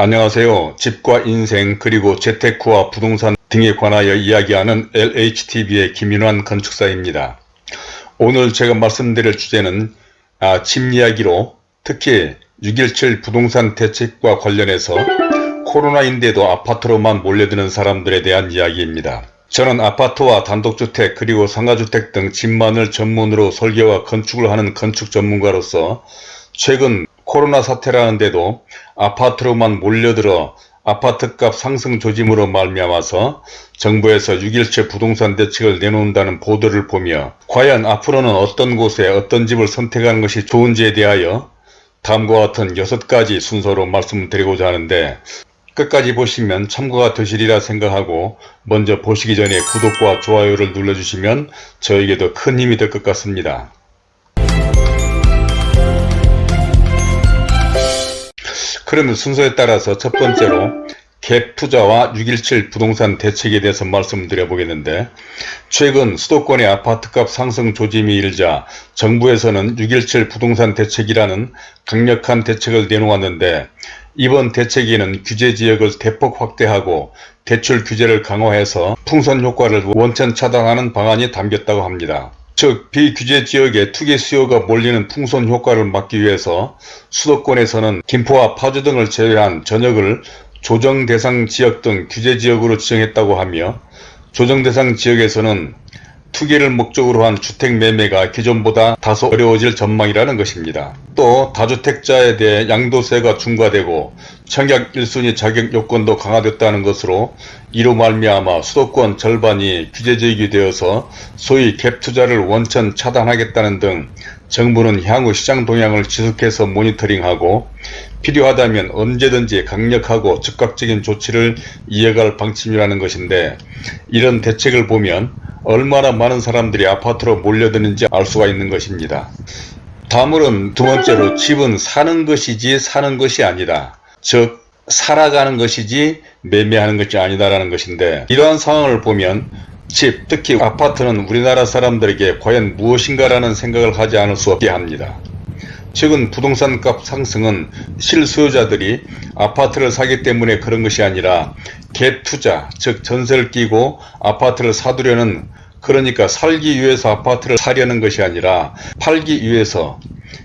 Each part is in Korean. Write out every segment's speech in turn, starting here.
안녕하세요. 집과 인생 그리고 재테크와 부동산 등에 관하여 이야기하는 LHTV의 김윤환 건축사입니다. 오늘 제가 말씀드릴 주제는 아, 집 이야기로 특히 6.17 부동산 대책과 관련해서 코로나인데도 아파트로만 몰려드는 사람들에 대한 이야기입니다. 저는 아파트와 단독주택 그리고 상가주택 등 집만을 전문으로 설계와 건축을 하는 건축 전문가로서 최근 코로나 사태라는데도 아파트로만 몰려들어 아파트값 상승 조짐으로 말미암아서 정부에서 6.17 부동산 대책을 내놓는다는 보도를 보며 과연 앞으로는 어떤 곳에 어떤 집을 선택하는 것이 좋은지에 대하여 다음과 같은 6가지 순서로 말씀드리고자 하는데 끝까지 보시면 참고가 되시리라 생각하고 먼저 보시기 전에 구독과 좋아요를 눌러주시면 저에게도 큰 힘이 될 것 같습니다. 그러면 순서에 따라서 첫 번째로 갭 투자와 6.17 부동산 대책에 대해서 말씀드려 보겠는데 최근 수도권의 아파트값 상승 조짐이 일자 정부에서는 6.17 부동산 대책이라는 강력한 대책을 내놓았는데 이번 대책에는 규제 지역을 대폭 확대하고 대출 규제를 강화해서 풍선 효과를 원천 차단하는 방안이 담겼다고 합니다. 즉 비규제 지역에 투기 수요가 몰리는 풍선 효과를 막기 위해서 수도권에서는 김포와 파주 등을 제외한 전역을 조정 대상 지역 등 규제 지역으로 지정했다고 하며 조정 대상 지역에서는 투기를 목적으로 한 주택 매매가 기존보다 다소 어려워질 전망이라는 것입니다. 또 다주택자에 대해 양도세가 중과되고 청약 1순위 자격 요건도 강화됐다는 것으로 이로 말미암아 수도권 절반이 규제지역이 되어서 소위 갭 투자를 원천 차단하겠다는 등 정부는 향후 시장 동향을 지속해서 모니터링하고 필요하다면 언제든지 강력하고 즉각적인 조치를 이어갈 방침이라는 것인데 이런 대책을 보면 얼마나 많은 사람들이 아파트로 몰려드는지 알 수가 있는 것입니다. 다음으로는 두 번째로 집은 사는 것이지 사는 것이 아니다. 즉 살아가는 것이지 매매하는 것이 아니다라는 것인데 이러한 상황을 보면 집, 특히 아파트는 우리나라 사람들에게 과연 무엇인가라는 생각을 하지 않을 수 없게 합니다. 최근 부동산 값 상승은 실수요자들이 아파트를 사기 때문에 그런 것이 아니라 갭 투자, 즉 전세를 끼고 아파트를 사두려는 그러니까 살기 위해서 아파트를 사려는 것이 아니라 팔기 위해서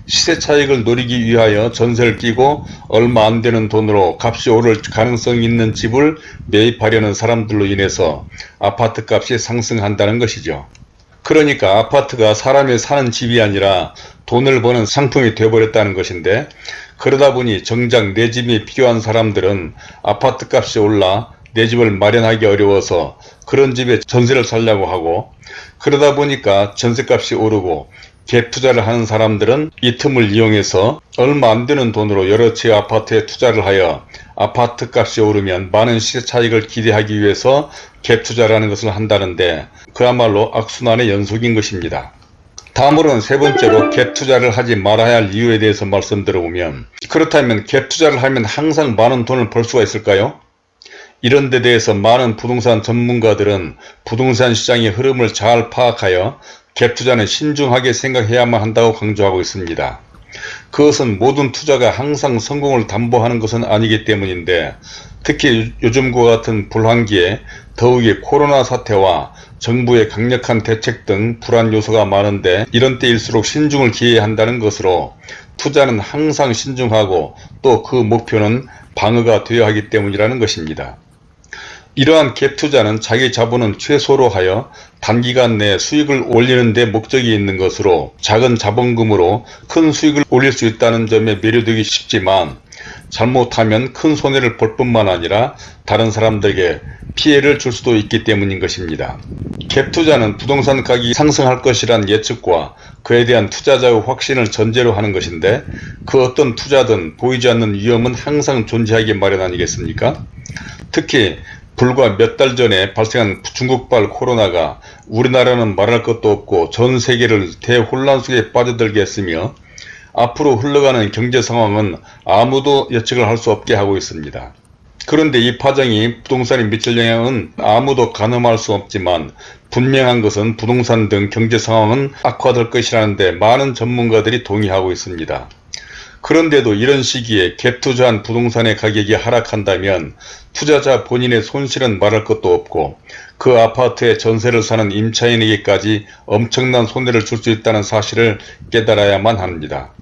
시세 차익을 노리기 위하여 전세를 끼고 얼마 안 되는 돈으로 값이 오를 가능성이 있는 집을 매입하려는 사람들로 인해서 아파트 값이 상승한다는 것이죠. 그러니까 아파트가 사람이 사는 집이 아니라 돈을 버는 상품이 되어버렸다는 것인데 그러다 보니 정작 내 집이 필요한 사람들은 아파트 값이 올라 내 집을 마련하기 어려워서 그런 집에 전세를 살려고 하고 그러다 보니까 전세값이 오르고 갭 투자를 하는 사람들은 이 틈을 이용해서 얼마 안 되는 돈으로 여러 채 아파트에 투자를 하여 아파트 값이 오르면 많은 시세 차익을 기대하기 위해서 갭 투자라는 것을 한다는데 그야말로 악순환의 연속인 것입니다. 다음으로는 세 번째로 갭 투자를 하지 말아야 할 이유에 대해서 말씀드려보면 그렇다면 갭 투자를 하면 항상 많은 돈을 벌 수가 있을까요? 이런 데 대해서 많은 부동산 전문가들은 부동산 시장의 흐름을 잘 파악하여 갭 투자는 신중하게 생각해야만 한다고 강조하고 있습니다. 그것은 모든 투자가 항상 성공을 담보하는 것은 아니기 때문인데 특히 요즘과 같은 불황기에 더욱이 코로나 사태와 정부의 강력한 대책 등 불안 요소가 많은데 이런 때일수록 신중을 기해야 한다는 것으로 투자는 항상 신중하고 또 그 목표는 방어가 되어야 하기 때문이라는 것입니다. 이러한 갭 투자는 자기 자본은 최소로 하여 단기간 내에 수익을 올리는 데 목적이 있는 것으로 작은 자본금으로 큰 수익을 올릴 수 있다는 점에 매료되기 쉽지만 잘못하면 큰 손해를 볼 뿐만 아니라 다른 사람들에게 피해를 줄 수도 있기 때문인 것입니다. 갭 투자는 부동산 가격이 상승할 것이란 예측과 그에 대한 투자자의 확신을 전제로 하는 것인데 그 어떤 투자든 보이지 않는 위험은 항상 존재하기 마련 아니겠습니까? 특히 불과 몇 달 전에 발생한 중국발 코로나가 우리나라는 말할 것도 없고 전 세계를 대혼란 속에 빠져들게 했으며 앞으로 흘러가는 경제 상황은 아무도 예측을 할 수 없게 하고 있습니다. 그런데 이 파장이 부동산에 미칠 영향은 아무도 가늠할 수 없지만 분명한 것은 부동산 등 경제 상황은 악화될 것이라는데 많은 전문가들이 동의하고 있습니다. 그런데도 이런 시기에 갭 투자한 부동산의 가격이 하락한다면 투자자 본인의 손실은 말할 것도 없고 그 아파트에 전세를 사는 임차인에게까지 엄청난 손해를 줄 수 있다는 사실을 깨달아야만 합니다.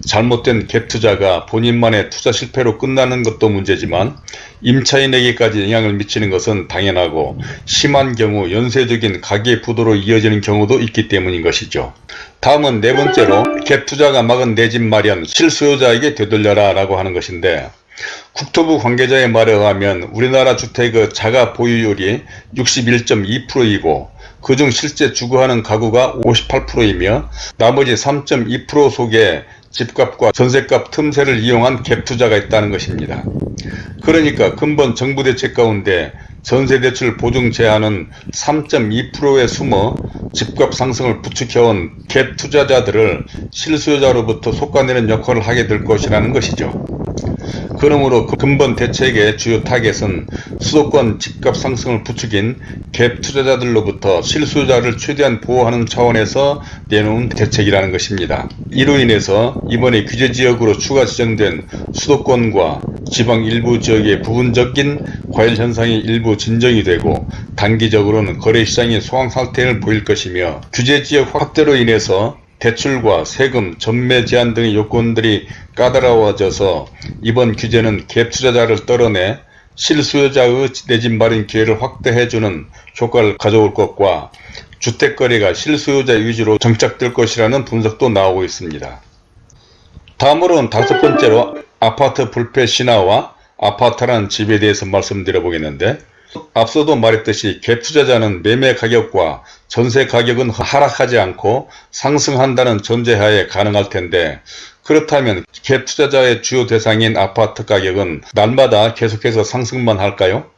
잘못된 갭 투자가 본인만의 투자 실패로 끝나는 것도 문제지만 임차인에게까지 영향을 미치는 것은 당연하고 심한 경우 연쇄적인 가계 부도로 이어지는 경우도 있기 때문인 것이죠. 다음은 네 번째로 갭 투자가 막은 내 집 마련 실수요자에게 되돌려라 라고 하는 것인데 국토부 관계자의 말에 의하면 우리나라 주택의 자가 보유율이 61.2%이고 그중 실제 주거하는 가구가 58%이며 나머지 3.2% 속에 집값과 전세값 틈새를 이용한 갭 투자가 있다는 것입니다. 그러니까 금번 정부 대책 가운데 전세대출 보증 제한은 3.2%에 숨어 집값 상승을 부추겨온 갭 투자자들을 실수요자로부터 솎아내는 역할을 하게 될 것이라는 것이죠. 그러므로 그 금번 대책의 주요 타겟은 수도권 집값 상승을 부추긴 갭 투자자들로부터 실수요자를 최대한 보호하는 차원에서 내놓은 대책이라는 것입니다. 이로 인해서 이번에 규제지역으로 추가 지정된 수도권과 지방 일부 지역의 부분적인 과열 현상이 일부 진정이 되고 단기적으로는 거래시장이 소황상태를 보일 것이며 규제지역 확대로 인해서 대출과 세금, 전매 제한 등의 요건들이 까다로워져서 이번 규제는 갭 투자자를 떨어내 실수요자의 내집 마련 기회를 확대해주는 효과를 가져올 것과 주택거래가 실수요자 위주로 정착될 것이라는 분석도 나오고 있습니다. 다음으로는 다섯 번째로 아파트 불패 신화와 아파트라는 집에 대해서 말씀드려 보겠는데 앞서도 말했듯이 갭 투자자는 매매 가격과 전세 가격은 하락하지 않고 상승한다는 전제하에 가능할 텐데 그렇다면 갭 투자자의 주요 대상인 아파트 가격은 날마다 계속해서 상승만 할까요?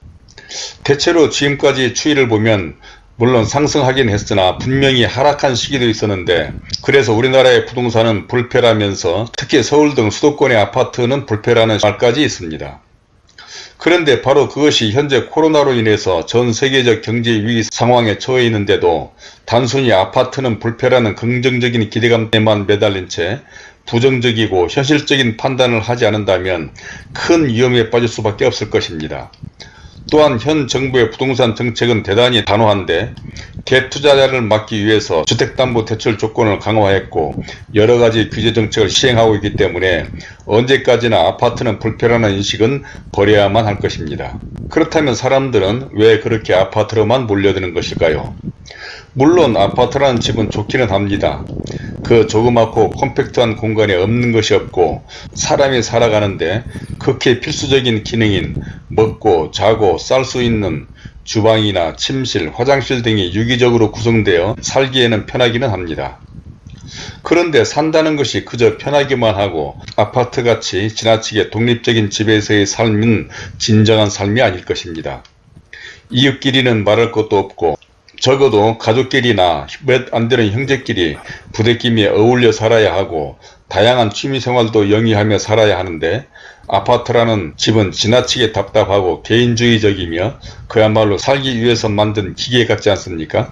대체로 지금까지 추이를 보면 물론 상승하긴 했으나 분명히 하락한 시기도 있었는데 그래서 우리나라의 부동산은 불패라면서 특히 서울 등 수도권의 아파트는 불패라는 말까지 있습니다. 그런데 바로 그것이 현재 코로나로 인해서 전 세계적 경제 위기 상황에 처해 있는데도 단순히 아파트는 불패라는 긍정적인 기대감에만 매달린 채 부정적이고 현실적인 판단을 하지 않는다면 큰 위험에 빠질 수밖에 없을 것입니다. 또한 현 정부의 부동산 정책은 대단히 단호한데 갭 투자자를 막기 위해서 주택담보대출 조건을 강화했고 여러가지 규제정책을 시행하고 있기 때문에 언제까지나 아파트는 불편하는 인식은 버려야만 할 것입니다. 그렇다면 사람들은 왜 그렇게 아파트로만 몰려드는 것일까요? 물론 아파트라는 집은 좋기는 합니다. 그 조그맣고 컴팩트한 공간에 없는 것이 없고 사람이 살아가는데 극히 필수적인 기능인 먹고 자고 쌀 수 있는 주방이나 침실, 화장실 등이 유기적으로 구성되어 살기에는 편하기는 합니다. 그런데 산다는 것이 그저 편하기만 하고 아파트같이 지나치게 독립적인 집에서의 삶은 진정한 삶이 아닐 것입니다. 이웃끼리는 말할 것도 없고 적어도 가족끼리나 몇 안 되는 형제끼리 부대끼리 어울려 살아야 하고 다양한 취미생활도 영위하며 살아야 하는데 아파트라는 집은 지나치게 답답하고 개인주의적이며 그야말로 살기 위해서 만든 기계 같지 않습니까?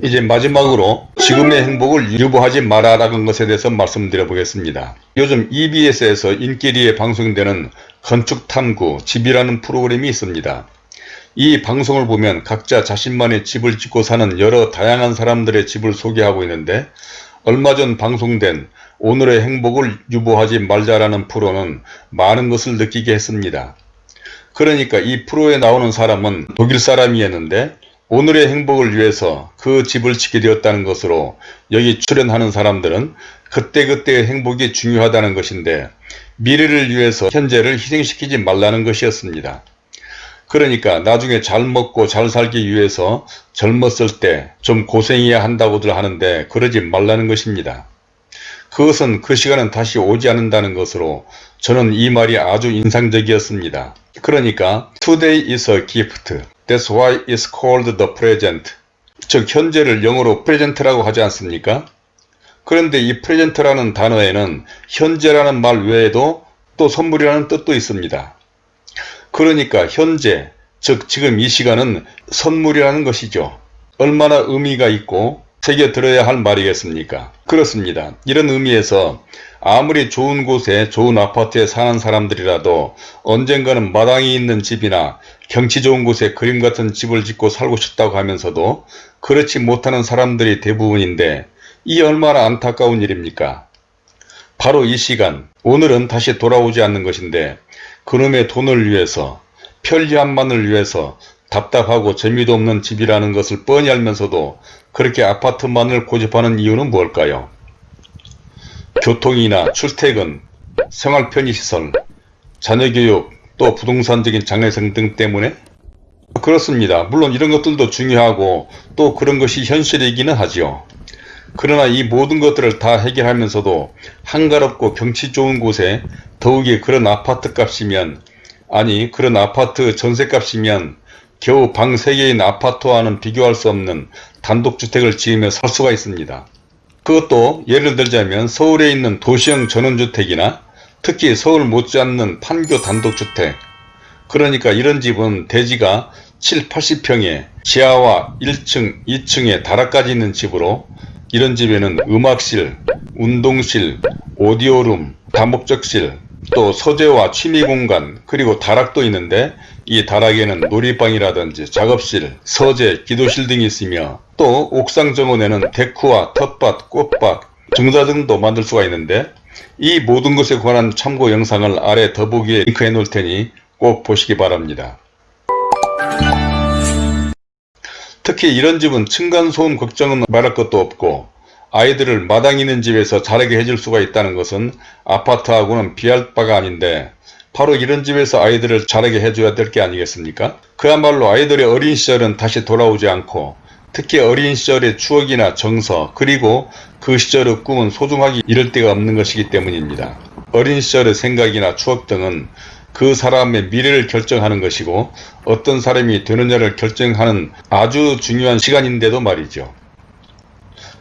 이제 마지막으로 지금의 행복을 유보하지 마라라는 것에 대해서 말씀드려 보겠습니다. 요즘 EBS에서 인기리에 방송되는 건축탐구 집이라는 프로그램이 있습니다. 이 방송을 보면 각자 자신만의 집을 짓고 사는 여러 다양한 사람들의 집을 소개하고 있는데 얼마 전 방송된 오늘의 행복을 유보하지 말자라는 프로는 많은 것을 느끼게 했습니다. 그러니까 이 프로에 나오는 사람은 독일 사람이었는데 오늘의 행복을 위해서 그 집을 짓게 되었다는 것으로 여기 출연하는 사람들은 그때그때의 행복이 중요하다는 것인데 미래를 위해서 현재를 희생시키지 말라는 것이었습니다. 그러니까 나중에 잘 먹고 잘 살기 위해서 젊었을 때 좀 고생해야 한다고들 하는데 그러지 말라는 것입니다. 그것은 그 시간은 다시 오지 않는다는 것으로 저는 이 말이 아주 인상적이었습니다. 그러니까 Today is a gift. That's why it's called the present. 즉 현재를 영어로 present라고 하지 않습니까? 그런데 이 present라는 단어에는 현재라는 말 외에도 또 선물이라는 뜻도 있습니다. 그러니까 현재, 즉 지금 이 시간은 선물이라는 것이죠. 얼마나 의미가 있고 새겨 들어야 할 말이겠습니까? 그렇습니다. 이런 의미에서 아무리 좋은 곳에 좋은 아파트에 사는 사람들이라도 언젠가는 마당이 있는 집이나 경치 좋은 곳에 그림 같은 집을 짓고 살고 싶다고 하면서도 그렇지 못하는 사람들이 대부분인데 이 얼마나 안타까운 일입니까? 바로 이 시간 오늘은 다시 돌아오지 않는 것인데 그놈의 돈을 위해서 편리함만을 위해서 답답하고 재미도 없는 집이라는 것을 뻔히 알면서도 그렇게 아파트만을 고집하는 이유는 뭘까요? 교통이나 출퇴근, 생활 편의시설, 자녀교육, 또 부동산적인 장래성 등 때문에? 그렇습니다. 물론 이런 것들도 중요하고 또 그런 것이 현실이기는 하지요. 그러나 이 모든 것들을 다 해결하면서도 한가롭고 경치 좋은 곳에 더욱이 그런 아파트 값이면 아니 그런 아파트 전세값이면 겨우 방 3개인 아파트와는 비교할 수 없는 단독주택을 지으며 살 수가 있습니다. 그것도 예를 들자면 서울에 있는 도시형 전원주택이나 특히 서울 못지않는 판교 단독주택 그러니까 이런 집은 대지가 7, 80평에 지하와 1층, 2층에 다락까지 있는 집으로 이런 집에는 음악실, 운동실, 오디오룸, 다목적실, 또 서재와 취미공간 그리고 다락도 있는데 이 다락에는 놀이방이라든지 작업실, 서재, 기도실 등이 있으며 또 옥상 정원에는 데크와 텃밭, 꽃밭, 등자등도 만들 수가 있는데 이 모든 것에 관한 참고 영상을 아래 더보기에 링크해 놓을 테니 꼭 보시기 바랍니다. 특히 이런 집은 층간소음 걱정은 말할 것도 없고 아이들을 마당 있는 집에서 자라게 해줄 수가 있다는 것은 아파트하고는 비할 바가 아닌데 바로 이런 집에서 아이들을 자라게 해줘야 될 게 아니겠습니까? 그야말로 아이들의 어린 시절은 다시 돌아오지 않고 특히 어린 시절의 추억이나 정서 그리고 그 시절의 꿈은 소중하기 이를 데가 없는 것이기 때문입니다. 어린 시절의 생각이나 추억 등은 그 사람의 미래를 결정하는 것이고 어떤 사람이 되느냐를 결정하는 아주 중요한 시간인데도 말이죠.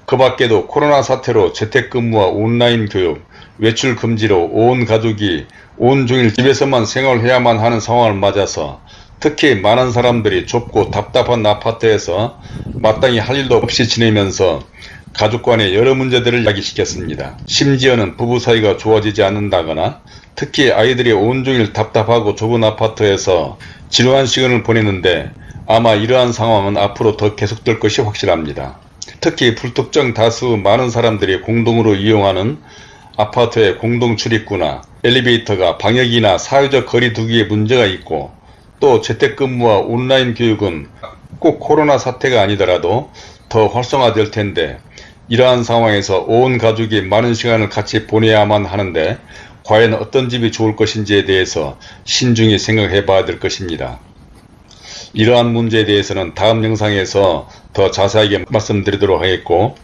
그 밖에도 코로나 사태로 재택근무와 온라인 교육, 외출 금지로 온 가족이 온종일 집에서만 생활해야만 하는 상황을 맞아서 특히 많은 사람들이 좁고 답답한 아파트에서 마땅히 할 일도 없이 지내면서 가족 간의 여러 문제들을 야기시켰습니다. 심지어는 부부 사이가 좋아지지 않는다거나 특히 아이들이 온종일 답답하고 좁은 아파트에서 지루한 시간을 보내는데 아마 이러한 상황은 앞으로 더 계속될 것이 확실합니다. 특히 불특정 다수 많은 사람들이 공동으로 이용하는 아파트의 공동 출입구나 엘리베이터가 방역이나 사회적 거리 두기에 문제가 있고 또 재택근무와 온라인 교육은 꼭 코로나 사태가 아니더라도 더 활성화될 텐데 이러한 상황에서 온 가족이 많은 시간을 같이 보내야만 하는데 과연 어떤 집이 좋을 것인지에 대해서 신중히 생각해 봐야 될 것입니다. 이러한 문제에 대해서는 다음 영상에서 더 자세하게 말씀드리도록 하겠고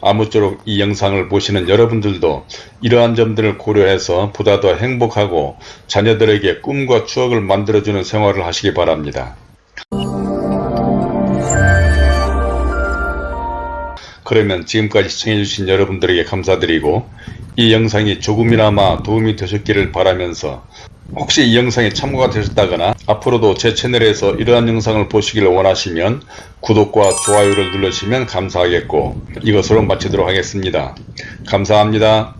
아무쪼록 이 영상을 보시는 여러분들도 이러한 점들을 고려해서 보다 더 행복하고 자녀들에게 꿈과 추억을 만들어주는 생활을 하시기 바랍니다. 그러면 지금까지 시청해주신 여러분들에게 감사드리고 이 영상이 조금이나마 도움이 되셨기를 바라면서 혹시 이 영상이 참고가 되셨다거나 앞으로도 제 채널에서 이러한 영상을 보시기를 원하시면 구독과 좋아요를 눌러주시면 감사하겠고 이것으로 마치도록 하겠습니다. 감사합니다.